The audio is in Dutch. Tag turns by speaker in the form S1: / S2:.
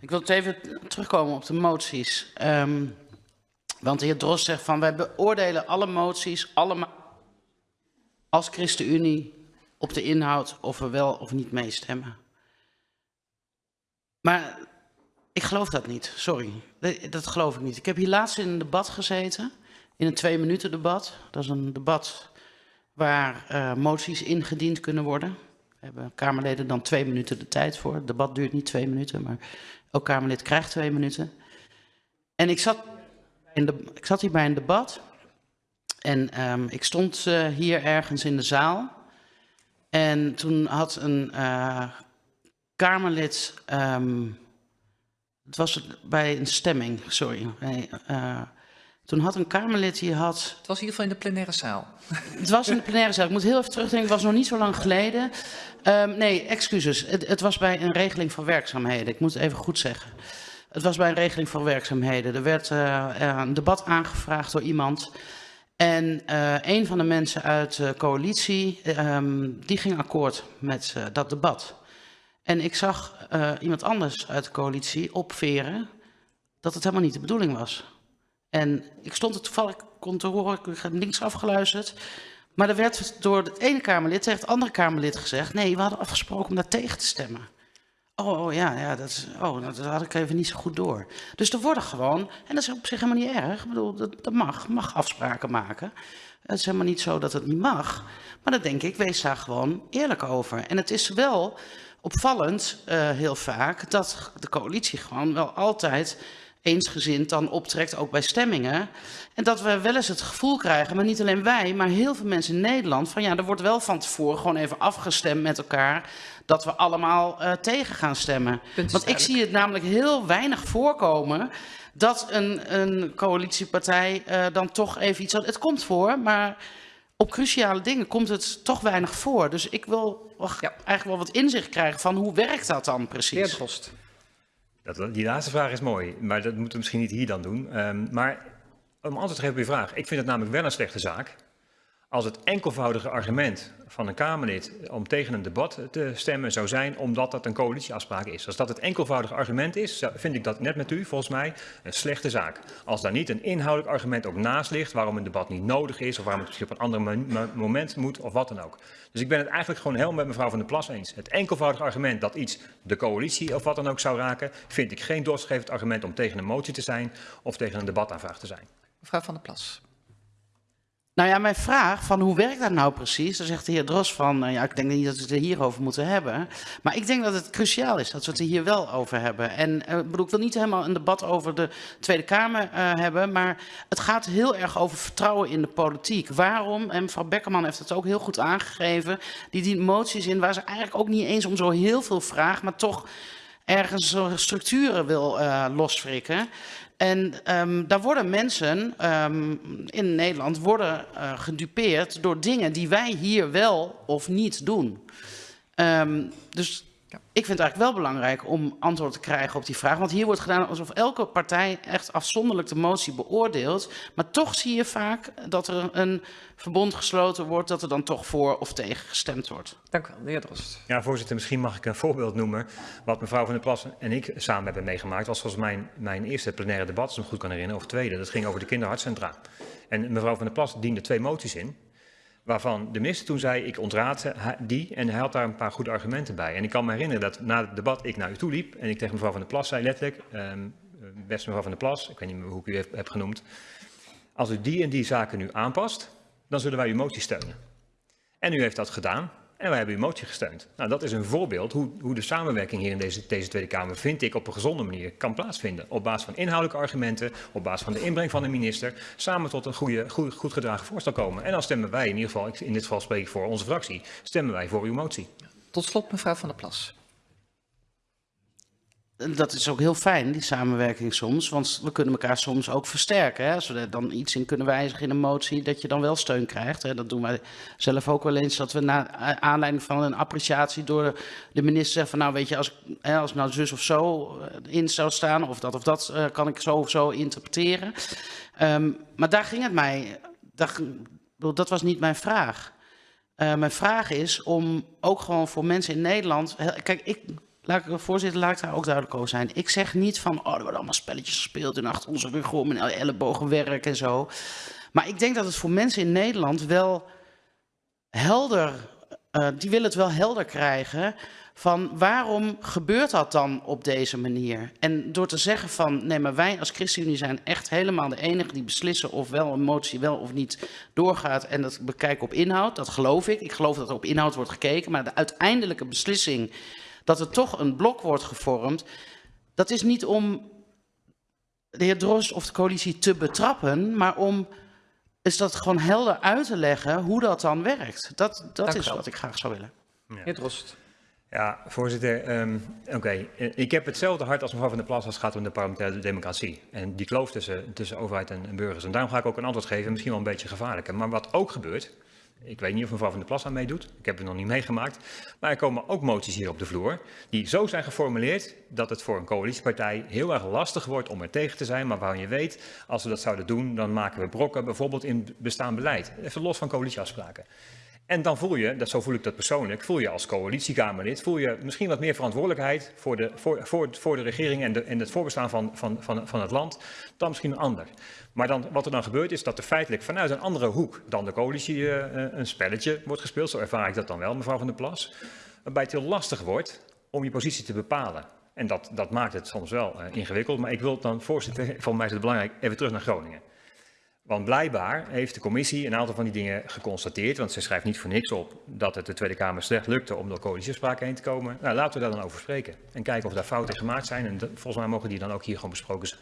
S1: Ik wil even terugkomen op de moties. Ehm, want de heer Drost zegt van wij beoordelen alle moties allemaal als ChristenUnie op de inhoud of we wel of niet meestemmen. Maar ik geloof dat niet, sorry. Dat, geloof ik niet. Ik heb hier laatst in een debat gezeten, in een twee minuten debat. Dat is een debat waar uh, moties ingediend kunnen worden. Hebben Kamerleden dan twee minuten de tijd voor. Het debat duurt niet twee minuten, maar elk Kamerlid krijgt twee minuten. En ik zat, in de, ik zat hier bij een debat en um, ik stond uh, hier ergens in de zaal. En toen had een uh, Kamerlid, um, het was bij een stemming, sorry. Nee, uh, toen had een Kamerlid die had...
S2: Het was in ieder geval in de plenaire zaal.
S1: Het was in de plenaire zaal. Ik moet heel even terugdenken, het was nog niet zo lang geleden. Um, nee, excuses. Het, het was bij een regeling van werkzaamheden. Ik moet het even goed zeggen. Het was bij een regeling van werkzaamheden. Er werd uh, een debat aangevraagd door iemand... En uh, een van de mensen uit de coalitie, um, die ging akkoord met uh, dat debat. En ik zag iemand anders uit de coalitie opveren dat het helemaal niet de bedoeling was. En ik stond er toevallig, kon te horen, ik heb links afgeluisterd. Maar er werd door het ene Kamerlid tegen het andere Kamerlid gezegd... nee, we hadden afgesproken om daar tegen te stemmen. Oh, oh ja, ja dat, oh, dat had ik even niet zo goed door. Dus er worden gewoon, en dat is op zich helemaal niet erg, ik bedoel, dat, dat mag, mag afspraken maken. Het is helemaal niet zo dat het niet mag. Maar dan denk ik, wees daar gewoon eerlijk over. En het is wel opvallend, uh, heel vaak, dat de coalitie gewoon wel altijd eensgezind dan optrekt, ook bij stemmingen. En dat we wel eens het gevoel krijgen, maar niet alleen wij, maar heel veel mensen in Nederland, van ja, er wordt wel van tevoren gewoon even afgestemd met elkaar dat we allemaal uh, tegen gaan stemmen. Want ik zie het namelijk heel weinig voorkomen dat een, een coalitiepartij uh, dan toch even iets... Het komt voor, maar op cruciale dingen komt het toch weinig voor. Dus ik wil ja. eigenlijk wel wat inzicht krijgen van hoe werkt dat dan precies?
S2: Heer Drost.
S3: Dat, die laatste vraag is mooi, maar dat moeten we misschien niet hier dan doen. Um, maar om antwoord te geven op uw vraag. Ik vind het namelijk wel een slechte zaak als het enkelvoudige argument van een Kamerlid om tegen een debat te stemmen zou zijn omdat dat een coalitieafspraak is. Als dat het enkelvoudige argument is, vind ik dat net met u volgens mij een slechte zaak. Als daar niet een inhoudelijk argument ook naast ligt waarom een debat niet nodig is of waarom het misschien op een ander moment moet of wat dan ook. Dus ik ben het eigenlijk gewoon helemaal met mevrouw Van der Plas eens. Het enkelvoudige argument dat iets de coalitie of wat dan ook zou raken, vind ik geen doorschrijvend argument om tegen een motie te zijn of tegen een debataanvraag te zijn.
S2: Mevrouw Van der Plas.
S1: Nou ja, mijn vraag van hoe werkt dat nou precies? Dan zegt de heer Dros van, uh, ja, ik denk niet dat we het er hierover moeten hebben. Maar ik denk dat het cruciaal is dat we het er hier wel over hebben. En uh, bedoel, ik wil niet helemaal een debat over de Tweede Kamer uh, hebben, maar het gaat heel erg over vertrouwen in de politiek. Waarom, en mevrouw Beckerman heeft het ook heel goed aangegeven, die dient moties in waar ze eigenlijk ook niet eens om zo heel veel vraagt, maar toch ergens structuren wil uh, losfrikken. En um, daar worden mensen um, in Nederland worden uh, gedupeerd door dingen die wij hier wel of niet doen. Um, dus ja. ik vind het eigenlijk wel belangrijk om antwoord te krijgen op die vraag. Want hier wordt gedaan alsof elke partij echt afzonderlijk de motie beoordeelt. Maar toch zie je vaak dat er een verbond gesloten wordt, dat er dan toch voor of tegen gestemd wordt.
S2: Dank u wel, de heer Drost.
S3: Ja, voorzitter, misschien mag ik een voorbeeld noemen. Wat mevrouw Van der Plas en ik samen hebben meegemaakt, was volgens mijn, mijn eerste plenaire debat, als ik me goed kan herinneren, of tweede. Dat ging over de kinderhartcentra. En mevrouw Van der Plas diende twee moties in waarvan de minister toen zei, ik ontraad die en hij had daar een paar goede argumenten bij. En ik kan me herinneren dat na het debat ik naar u toe liep en ik tegen mevrouw Van der Plas zei letterlijk, um, beste mevrouw Van der Plas, ik weet niet meer hoe ik u heb, heb genoemd, als u die en die zaken nu aanpast, dan zullen wij uw motie steunen. En u heeft dat gedaan. En wij hebben uw motie gesteund. Nou, dat is een voorbeeld hoe, hoe de samenwerking hier in deze, deze, Tweede Kamer, vind ik, op een gezonde manier kan plaatsvinden. Op basis van inhoudelijke argumenten, op basis van de inbreng van de minister, samen tot een goede, goed, goed gedragen voorstel komen. En dan stemmen wij, in ieder geval, in dit geval spreek ik voor onze fractie, stemmen wij voor uw motie.
S2: Tot slot, mevrouw Van der Plas
S1: dat is ook heel fijn, die samenwerking soms. Want we kunnen elkaar soms ook versterken. Hè? Als we er dan iets in kunnen wijzigen in een motie, dat je dan wel steun krijgt. Hè? Dat doen wij zelf ook wel eens. Dat we na aanleiding van een appreciatie door de minister zeggen van... nou weet je, als, hè, als nou zus of zo eh, in zou staan... of dat of dat uh, kan ik zo of zo interpreteren. Um, maar daar ging het mij... Dat, dat was niet mijn vraag. Uh, mijn vraag is om ook gewoon voor mensen in Nederland... Kijk, ik laat ik, voorzitter, laat ik daar ook duidelijk over zijn. Ik zeg niet van, oh, er worden allemaal spelletjes gespeeld en achter onze rug om en ellebogenwerk en zo. Maar ik denk dat het voor mensen in Nederland wel helder, eh, die willen het wel helder krijgen van waarom gebeurt dat dan op deze manier? En door te zeggen van, nee, maar wij als ChristenUnie zijn echt helemaal de enige die beslissen of wel een motie wel of niet doorgaat en dat bekijken op inhoud, dat geloof ik. Ik geloof dat er op inhoud wordt gekeken, maar de uiteindelijke beslissing dat er toch een blok wordt gevormd, dat is niet om de heer Drost of de coalitie te betrappen, maar om is dat gewoon helder uit te leggen hoe dat dan werkt. Dat, dat
S2: Dank
S1: is
S2: wel.
S1: wat ik graag zou willen.
S2: Heer Drost.
S3: Ja, voorzitter. ehm, Oké, Eh, ik heb hetzelfde hart als mevrouw Van der Plas als het gaat om de parlementaire democratie. En die kloof tussen, tussen overheid en, en burgers. En daarom ga ik ook een antwoord geven, misschien wel een beetje gevaarlijker. Maar wat ook gebeurt, ik weet niet of mevrouw Van der Plas aan meedoet, ik heb het nog niet meegemaakt. Maar er komen ook moties hier op de vloer die zo zijn geformuleerd dat het voor een coalitiepartij heel erg lastig wordt om er tegen te zijn. Maar waarvan je weet, als we dat zouden doen, dan maken we brokken, bijvoorbeeld in bestaand beleid. Even los van coalitieafspraken. En dan voel je, dat, zo voel ik dat persoonlijk, voel je als coalitiekamerlid, voel je misschien wat meer verantwoordelijkheid voor de, voor, voor, de regering en, de, en het voorbestaan van, van, van, van het land dan misschien een ander. Maar dan, wat er dan gebeurt is dat er feitelijk vanuit een andere hoek dan de coalitie eh, eh, een spelletje wordt gespeeld. Zo ervaar ik dat dan wel, mevrouw Van der Plas. Waarbij het heel lastig wordt om je positie te bepalen. En dat, dat maakt het soms wel eh, ingewikkeld. Maar ik wil dan, voorzitter, voor mij is het belangrijk, even terug naar Groningen. Want blijkbaar heeft de commissie een aantal van die dingen geconstateerd. Want ze schrijft niet voor niks op dat het de Tweede Kamer slecht lukte om door coalitieafspraken heen te komen. Nou, laten we daar dan over spreken. En kijken of daar fouten gemaakt zijn. En volgens mij mogen die dan ook hier gewoon besproken zijn.